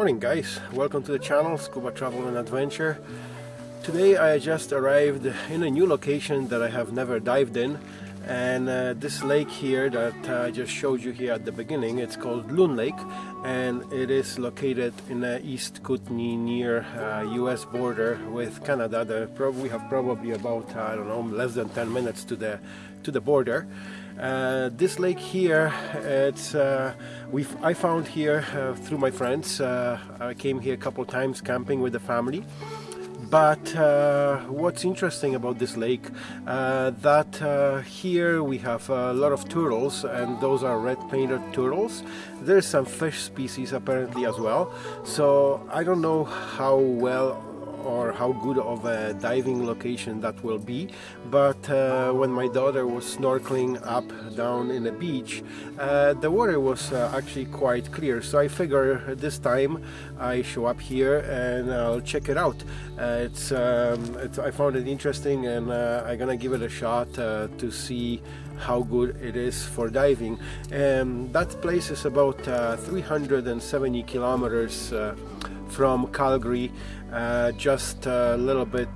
Morning guys, welcome to the channel Scuba Travel and Adventure. Today I just arrived in a new location that I have never dived in and uh, this lake here that I just showed you here at the beginning it's called Loon Lake and it is located in the East Kootenay near uh, US border with Canada. The, we have probably about I don't know less than 10 minutes to the to the border uh, this lake here, it's uh, we I found here uh, through my friends. Uh, I came here a couple times camping with the family. But uh, what's interesting about this lake, uh, that here we have a lot of turtles, and those are red painted turtles. There's some fish species apparently as well. So I don't know how well or how good of a diving location that will be. But uh, when my daughter was snorkeling up down in the beach uh, the water was uh, actually quite clear. So I figure this time I show up here and I'll check it out. Uh, it's, um, it's, I found it interesting and uh, I'm gonna give it a shot uh, to see how good it is for diving. And that place is about 370 kilometers from Calgary, uh, just a little bit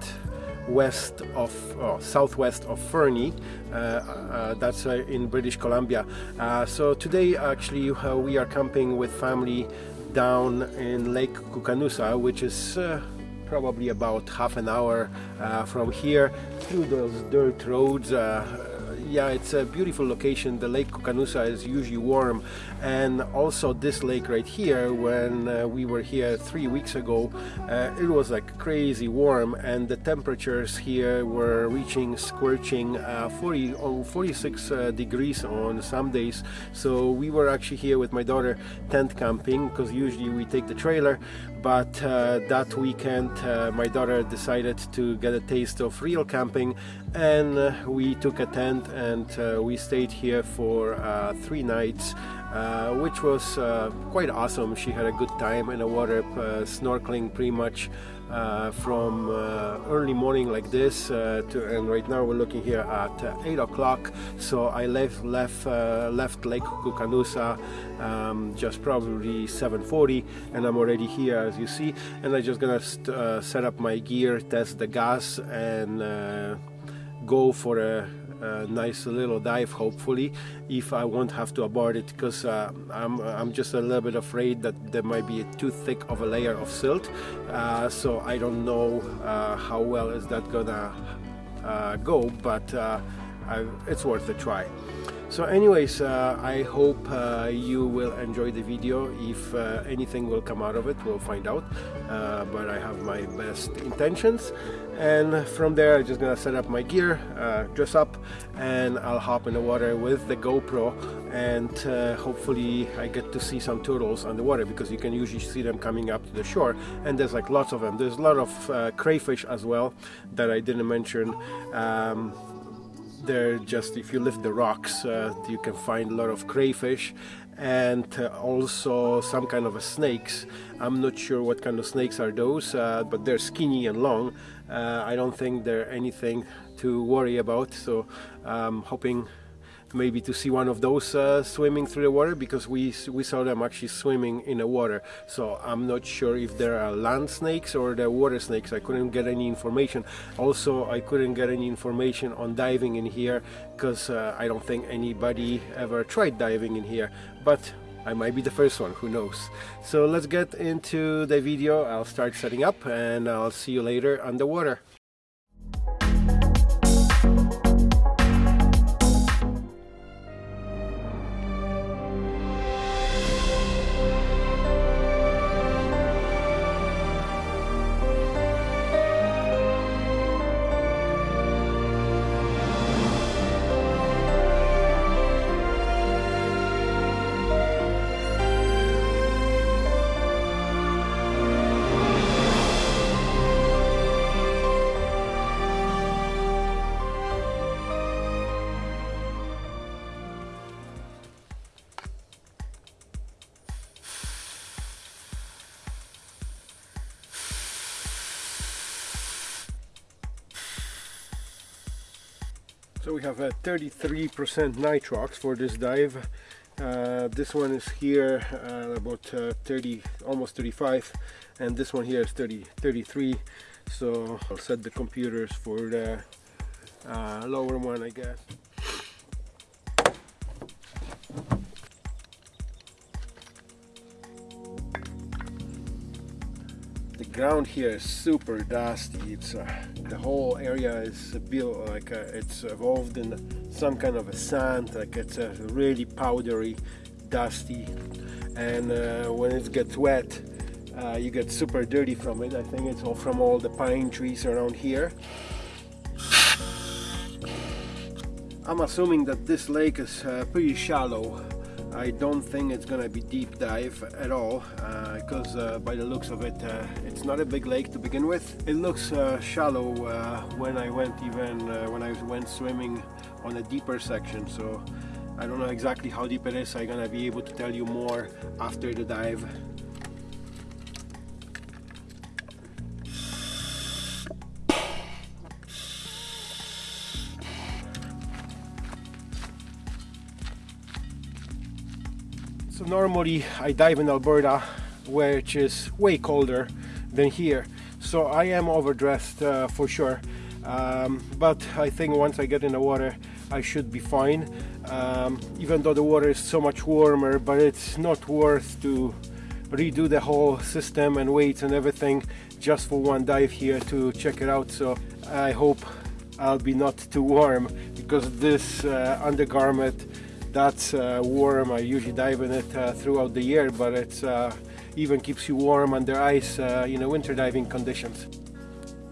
west of oh, southwest of Fernie uh, uh, that's uh, in British Columbia. So today actually we are camping with family down in Lake Koocanusa which is probably about half an hour from here through those dirt roads yeah, it's a beautiful location. The Lake Koocanusa is usually warm, and also this lake right here. When uh, we were here three weeks ago, uh, it was like crazy warm, and the temperatures here were reaching scorching uh, 40 or 46 uh, degrees on some days. So we were actually here with my daughter tent camping because usually we take the trailer, but uh, that weekend uh, my daughter decided to get a taste of real camping, and we took a tent and uh, we stayed here for uh, three nights uh, which was uh, quite awesome. She had a good time in the water uh, snorkeling pretty much uh, from early morning like this to, and right now we're looking here at 8 o'clock. So I left left left Lake Koocanusa um, just probably 7:40 and I'm already here as you see. And I'm just gonna set up my gear test the gas and go for a nice little dive hopefully if I won't have to abort it because uh, I'm, I'm just a little bit afraid that there might be too thick of a layer of silt. Uh, so I don't know uh, how well is that gonna uh, go but uh, I, it's worth a try so anyways uh, I hope uh, you will enjoy the video. If uh, anything will come out of it we'll find out. Uh, but I have my best intentions. And from there I'm just gonna set up my gear uh, dress up and I'll hop in the water with the GoPro. And uh, hopefully I get to see some turtles on the water because you can usually see them coming up to the shore. And there's like lots of them. There's a lot of crayfish as well that I didn't mention. Um, they're just if you lift the rocks uh, you can find a lot of crayfish and uh, also some kind of snakes. I'm not sure what kind of snakes are those uh, but they're skinny and long. Uh, I don't think they're anything to worry about so I'm hoping maybe to see one of those uh, swimming through the water because we we saw them actually swimming in the water so I'm not sure if there are land snakes or the water snakes I couldn't get any information also I couldn't get any information on diving in here because uh, I don't think anybody ever tried diving in here but I might be the first one, who knows. So let's get into the video. I'll start setting up and I'll see you later underwater. So we have a 33% nitrox for this dive. Uh, this one is here uh, about uh, 30 almost 35 and this one here is 30 33 so I'll set the computers for the uh, lower one I guess. The ground here is super dusty. It's uh, the whole area is built like uh, it's evolved in some kind of a sand like it's uh, really powdery dusty and uh, when it gets wet uh, you get super dirty from it. I think it's all from all the pine trees around here. I'm assuming that this lake is uh, pretty shallow I don't think it's gonna be deep dive at all because uh, uh, by the looks of it uh, it's not a big lake to begin with. It looks uh, shallow uh, when I went even when I went swimming on a deeper section so I don't know exactly how deep it is. I'm gonna be able to tell you more after the dive normally I dive in Alberta which is way colder than here. So I am overdressed uh, for sure. Um, but I think once I get in the water I should be fine. Um, even though the water is so much warmer but it's not worth to redo the whole system and weights and everything just for one dive here to check it out. So I hope I'll be not too warm because this uh, undergarment that's uh, warm. I usually dive in it uh, throughout the year, but it uh, even keeps you warm under ice uh, in winter diving conditions.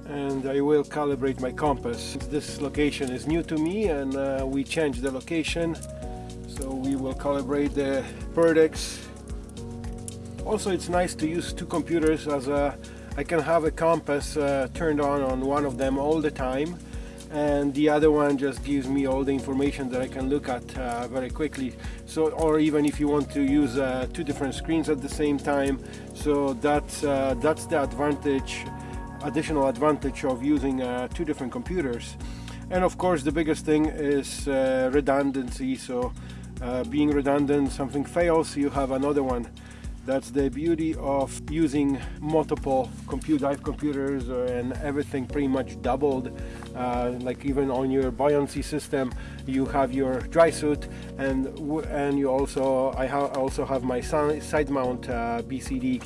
And I will calibrate my compass. This location is new to me and uh, we changed the location. So we will calibrate the Perdix. Also it's nice to use two computers as I can have a compass uh, turned on on one of them all the time and the other one just gives me all the information that I can look at uh, very quickly. So or even if you want to use uh, two different screens at the same time. So that's uh, that's the advantage additional advantage of using uh, two different computers. And of course the biggest thing is uh, redundancy. So uh, being redundant something fails you have another one that's the beauty of using multiple compute dive computers and everything pretty much doubled. Uh, like even on your buoyancy system you have your dry suit and and you also I ha also have my side mount uh, BCD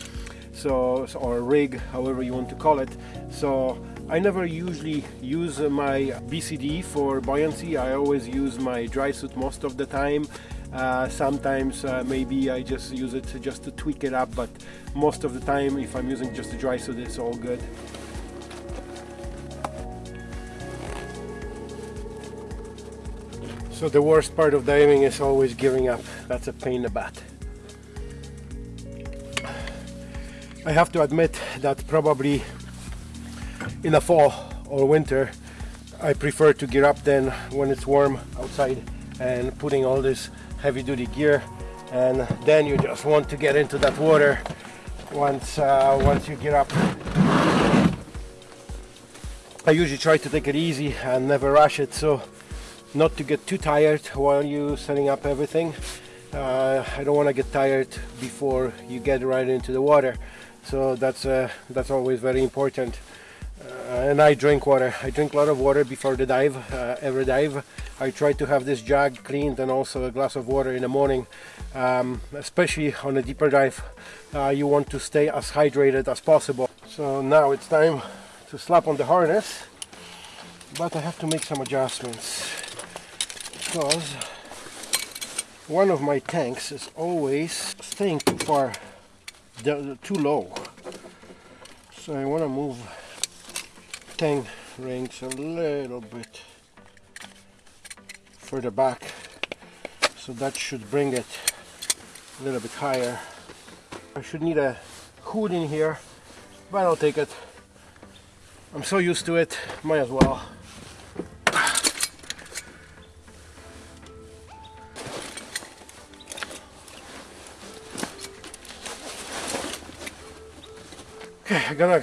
so or rig however you want to call it. So I never usually use my BCD for buoyancy. I always use my dry suit most of the time uh, sometimes uh, maybe I just use it to, just to tweak it up but most of the time if I'm using just a dry suit it's all good. So the worst part of diving is always giving up. That's a pain in the butt. I have to admit that probably in the fall or winter I prefer to gear up then when it's warm outside and putting all this heavy-duty gear and then you just want to get into that water once uh, once you get up. I usually try to take it easy and never rush it so not to get too tired while you setting up everything. Uh, I don't want to get tired before you get right into the water so that's uh, that's always very important and I drink water. I drink a lot of water before the dive uh, every dive. I try to have this jug cleaned and also a glass of water in the morning um, especially on a deeper dive. Uh, you want to stay as hydrated as possible. So now it's time to slap on the harness but I have to make some adjustments because one of my tanks is always staying too far too low. So I want to move tank rings a little bit further back so that should bring it a little bit higher. I should need a hood in here but I'll take it. I'm so used to it might as well. Okay I'm gonna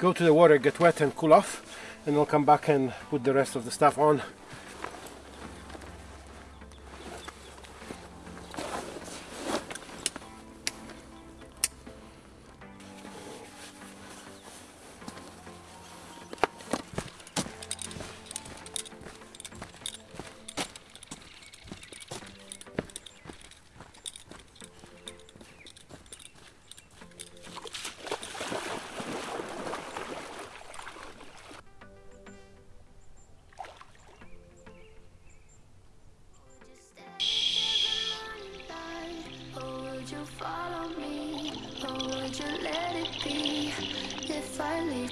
go to the water get wet and cool off and I'll come back and put the rest of the stuff on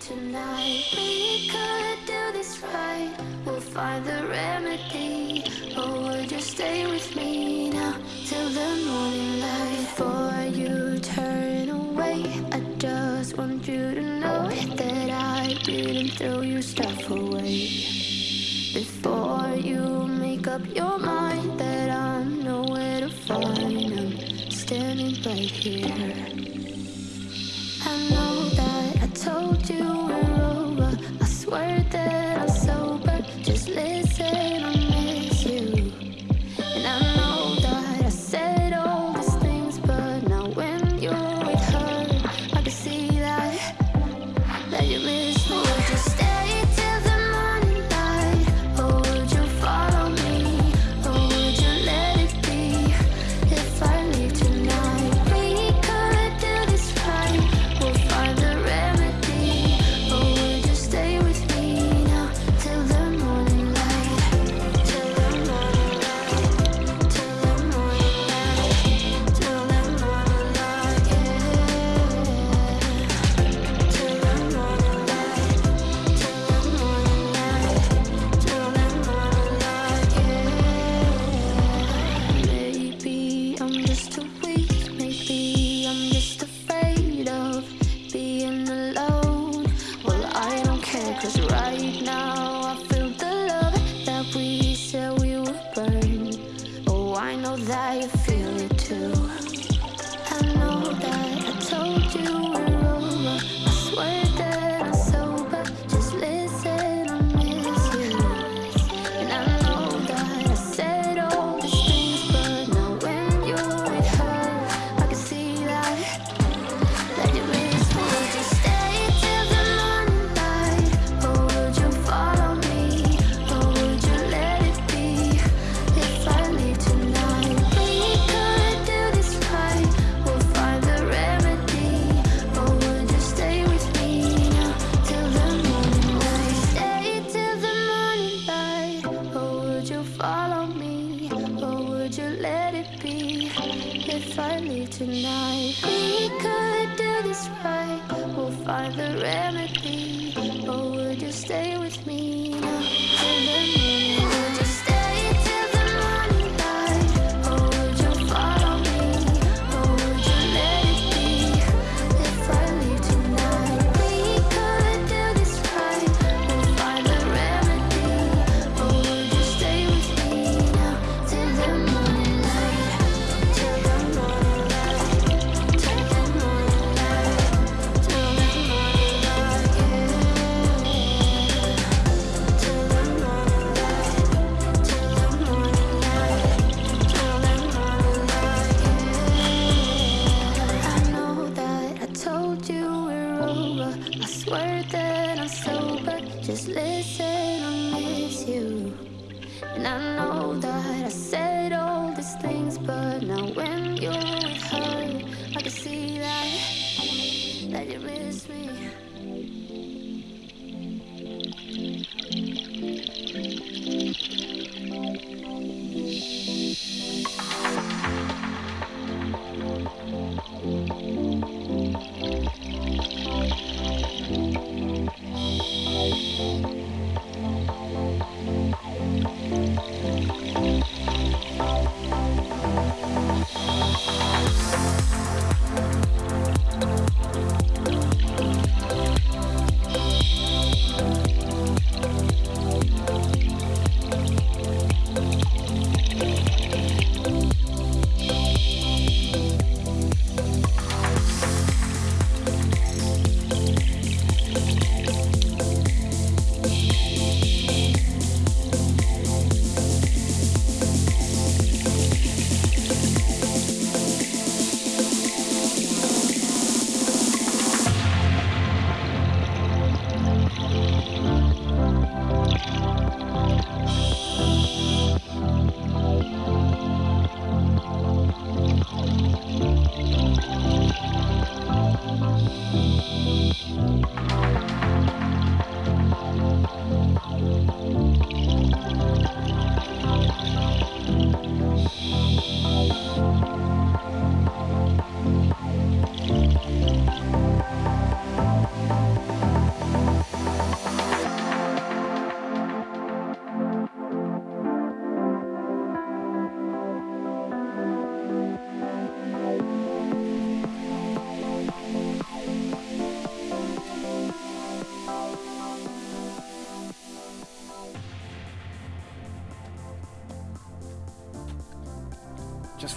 tonight. We could do this right. We'll find the remedy Or would you stay with me now Till the morning light. Before you turn away I just want you to know That I didn't throw your stuff away. Before you make up your mind That I'm nowhere to find I'm standing right here. I know that I told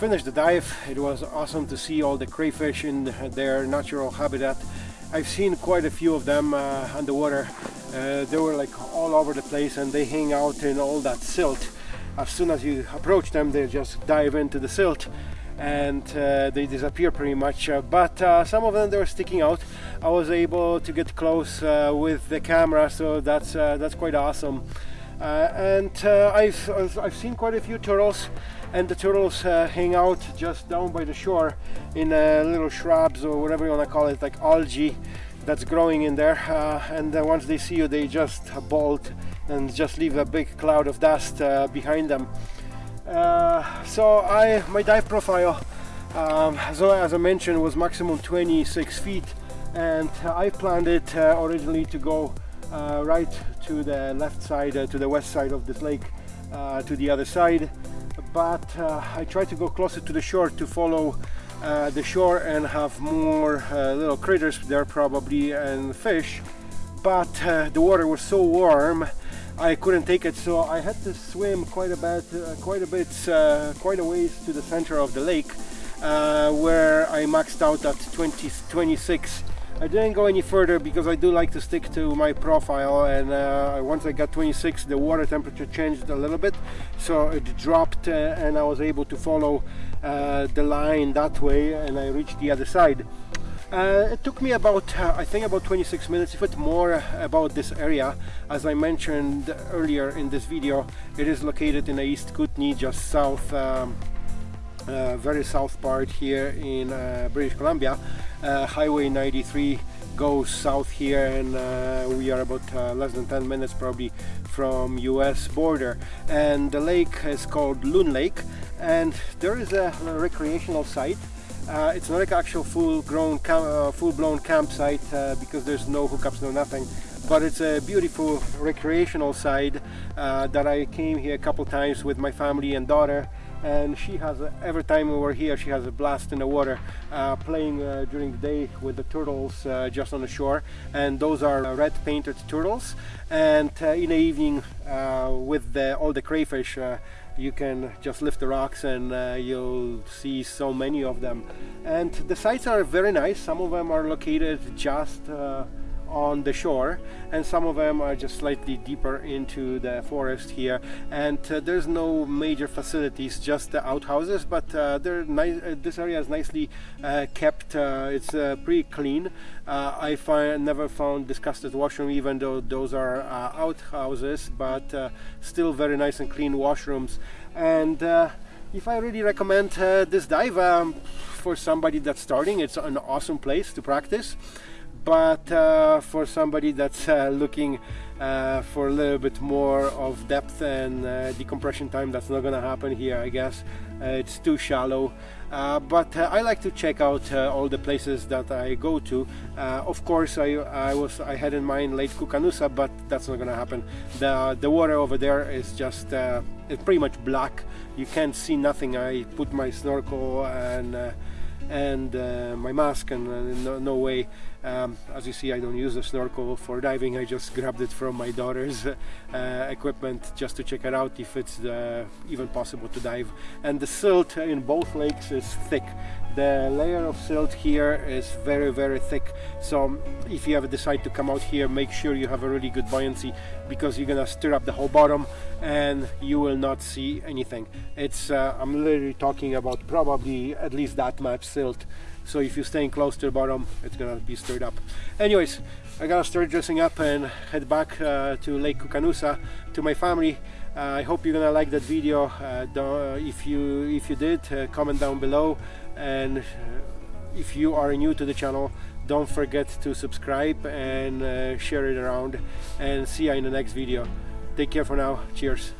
finished the dive. It was awesome to see all the crayfish in their natural habitat. I've seen quite a few of them uh, underwater. Uh, they were like all over the place and they hang out in all that silt. As soon as you approach them, they just dive into the silt and uh, they disappear pretty much uh, but uh, some of them they were sticking out I was able to get close uh, with the camera so that's uh, that's quite awesome uh, and I've, I've seen quite a few turtles and the turtles hang out just down by the shore in little shrubs or whatever you want to call it like algae that's growing in there. And once they see you they just bolt and just leave a big cloud of dust behind them. Uh, so I my dive profile um, so as I mentioned was maximum 26 feet. And I planned it uh, originally to go uh, right to the left side uh, to the west side of this lake uh, to the other side but I tried to go closer to the shore to follow the shore and have more little critters there probably and fish. But the water was so warm I couldn't take it so I had to swim quite a bit uh, quite a bit uh, quite a ways to the center of the lake uh, where I maxed out at 20, 26 I didn't go any further because I do like to stick to my profile and uh, once I got 26 the water temperature changed a little bit so it dropped uh, and I was able to follow uh, the line that way and I reached the other side uh, it took me about, uh, I think about 26 minutes, if it more about this area. As I mentioned earlier in this video, it is located in the East Kootenay, just south, um, uh, very south part here in uh, British Columbia. Uh, Highway 93 goes south here and uh, we are about less than 10 minutes probably from US border. And the lake is called Loon Lake and there is a recreational site uh, it's not like actual full-grown, uh, full-blown campsite uh, because there's no hookups, no nothing. But it's a beautiful recreational site uh, that I came here a couple times with my family and daughter. And she has, a, every time we were here, she has a blast in the water, uh, playing uh, during the day with the turtles just on the shore. And those are red painted turtles. And in the evening, with the, all the crayfish, you can just lift the rocks and uh, you'll see so many of them and the sites are very nice some of them are located just uh, on the shore and some of them are just slightly deeper into the forest here. And uh, there's no major facilities just the outhouses but uh, they're nice uh, this area is nicely uh, kept uh, it's uh, pretty clean. I find never found disgusted washroom even though those are outhouses but still very nice and clean washrooms. And if I really recommend this dive um, for somebody that's starting it's an awesome place to practice but uh, for somebody that's uh, looking uh, for a little bit more of depth and uh, decompression time that's not gonna happen here I guess. Uh, it's too shallow. Uh, but I like to check out all the places that I go to. Of course I, I was I had in mind Lake Koocanusa but that's not gonna happen. The the water over there is just it's pretty much black. You can't see nothing. I put my snorkel and and my mask and no, no, way um, as you see I don't use a snorkel for diving. I just grabbed it from my daughter's uh, equipment just to check it out if it's uh, even possible to dive. And the silt in both lakes is thick. The layer of silt here is very very thick. So if you ever decide to come out here make sure you have a really good buoyancy because you're gonna stir up the whole bottom and you will not see anything. It's uh, I'm literally talking about probably at least that much silt so if you're staying close to the bottom it's gonna be stirred up. Anyways I gotta start dressing up and head back uh, to Lake Koocanusa to my family. Uh, I hope you're gonna like that video. Uh, uh if you if you did comment down below. And if you are new to the channel don't forget to subscribe and share it around. And see you in the next video. Take care for now. Cheers